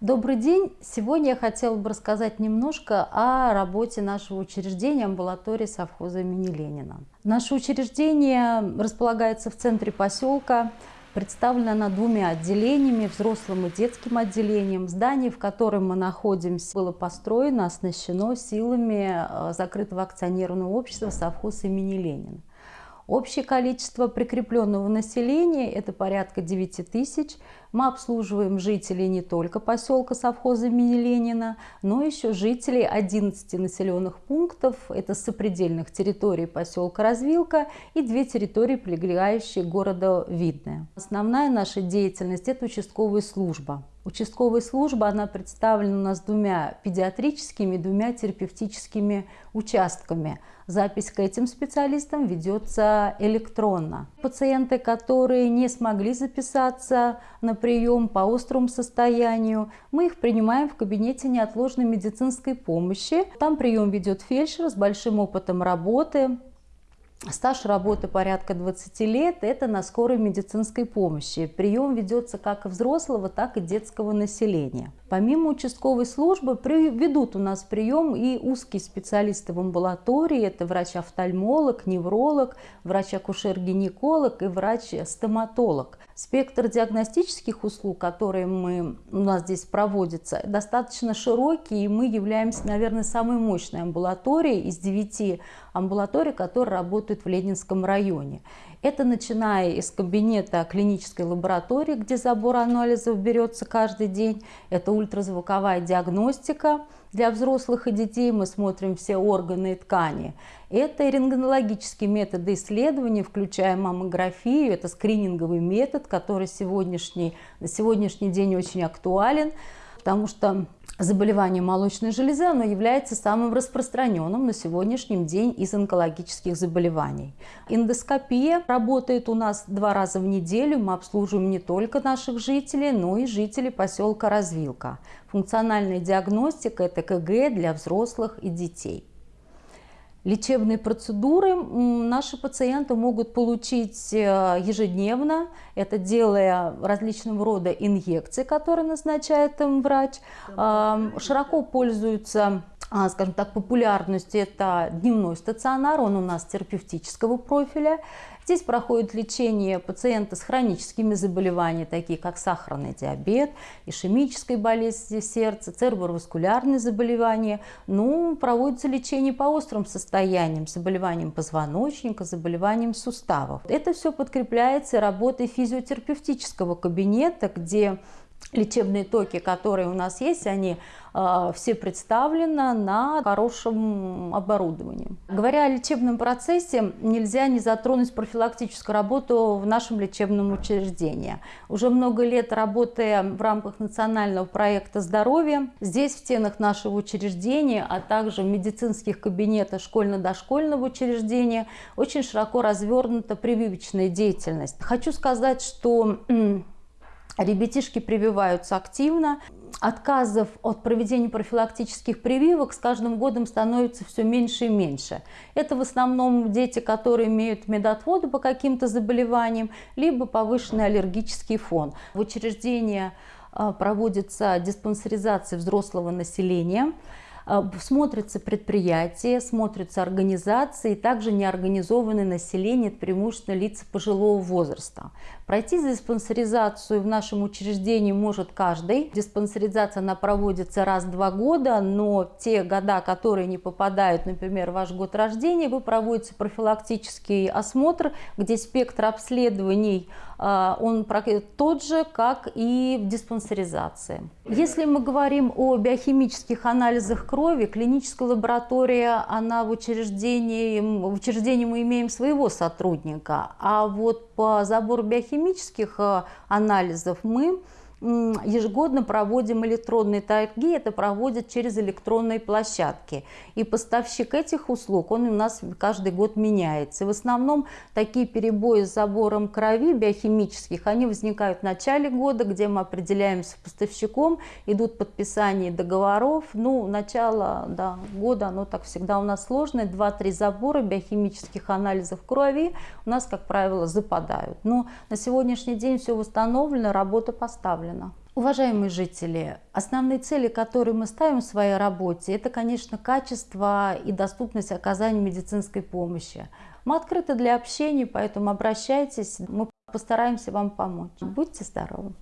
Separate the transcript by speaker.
Speaker 1: Добрый день! Сегодня я хотела бы рассказать немножко о работе нашего учреждения амбулатории совхоза имени Ленина. Наше учреждение располагается в центре поселка, представлена она двумя отделениями, взрослым и детским отделением. Здание, в котором мы находимся, было построено, оснащено силами э, закрытого акционерного общества совхоз имени Ленина. Общее количество прикрепленного населения – это порядка 9 тысяч. Мы обслуживаем жителей не только поселка совхоза имени Ленина, но еще жителей 11 населенных пунктов. Это сопредельных территорий поселка Развилка и две территории, прилегающие к городу Видное. Основная наша деятельность – это участковая служба. Участковая служба, она представлена у нас двумя педиатрическими, двумя терапевтическими участками. Запись к этим специалистам ведется электронно. Пациенты, которые не смогли записаться на прием по острому состоянию, мы их принимаем в кабинете неотложной медицинской помощи. Там прием ведет фельдшер с большим опытом работы, Стаж работы порядка 20 лет – это на скорой медицинской помощи. Прием ведется как взрослого, так и детского населения. Помимо участковой службы ведут у нас прием и узкие специалисты в амбулатории. Это врач-офтальмолог, невролог, врач-акушер-гинеколог и врач-стоматолог. Спектр диагностических услуг, которые мы, у нас здесь проводятся, достаточно широкий, и мы являемся, наверное, самой мощной амбулаторией из девяти амбулаторий, которые работают в Ленинском районе. Это начиная из кабинета клинической лаборатории, где забор анализов берется каждый день. Это ультразвуковая диагностика. Для взрослых и детей мы смотрим все органы и ткани. Это рентгенологические методы исследования, включая маммографию. Это скрининговый метод, который сегодняшний, на сегодняшний день очень актуален, потому что заболевание молочной железы оно является самым распространенным на сегодняшний день из онкологических заболеваний. Эндоскопия работает у нас два раза в неделю. Мы обслуживаем не только наших жителей, но и жителей поселка Развилка. Функциональная диагностика – это КГ для взрослых и детей. Лечебные процедуры наши пациенты могут получить э, ежедневно, это делая различного рода инъекции, которые назначает им врач. Широко пользуются а, скажем так, популярностью это дневной стационар, он у нас терапевтического профиля. Здесь проходит лечение пациента с хроническими заболеваниями, такие как сахарный диабет, ишемическая болезнь сердца, цереброваскулярные заболевания. Ну, проводится лечение по острым состояниям, заболеваниям позвоночника, заболеваниям суставов. Это все подкрепляется работой физиотерапевтического кабинета, где лечебные токи, которые у нас есть, они э, все представлены на хорошем оборудовании. Говоря о лечебном процессе, нельзя не затронуть профилактическую работу в нашем лечебном учреждении. Уже много лет работая в рамках национального проекта здоровья, здесь в стенах нашего учреждения, а также в медицинских кабинетах школьно-дошкольного учреждения очень широко развернута прививочная деятельность. Хочу сказать, что Ребятишки прививаются активно. Отказов от проведения профилактических прививок с каждым годом становится все меньше и меньше. Это в основном дети, которые имеют медотводы по каким-то заболеваниям, либо повышенный аллергический фон. В учреждении а, проводится диспансеризация взрослого населения. А, смотрятся предприятия, смотрятся организации, также неорганизованное население, это преимущественно лица пожилого возраста. Пройти диспансеризацию в нашем учреждении может каждый. Диспансеризация она проводится раз в два года, но те года, которые не попадают, например, в ваш год рождения, вы проводите профилактический осмотр, где спектр обследований а, он тот же, как и в диспансеризации. Если мы говорим о биохимических анализах крови, клиническая лаборатория, она в учреждении, в учреждении мы имеем своего сотрудника, а вот по забору биохимических э, анализов мы ежегодно проводим электронные торги, это проводят через электронные площадки. И поставщик этих услуг, он у нас каждый год меняется. в основном такие перебои с забором крови биохимических, они возникают в начале года, где мы определяемся с поставщиком, идут подписания договоров. Ну, начало да, года, оно так всегда у нас сложное, 2-3 забора биохимических анализов крови у нас, как правило, западают. Но на сегодняшний день все восстановлено, работа поставлена направлена. Уважаемые жители, основные цели, которые мы ставим в своей работе, это, конечно, качество и доступность оказания медицинской помощи. Мы открыты для общения, поэтому обращайтесь, мы постараемся вам помочь. Будьте здоровы!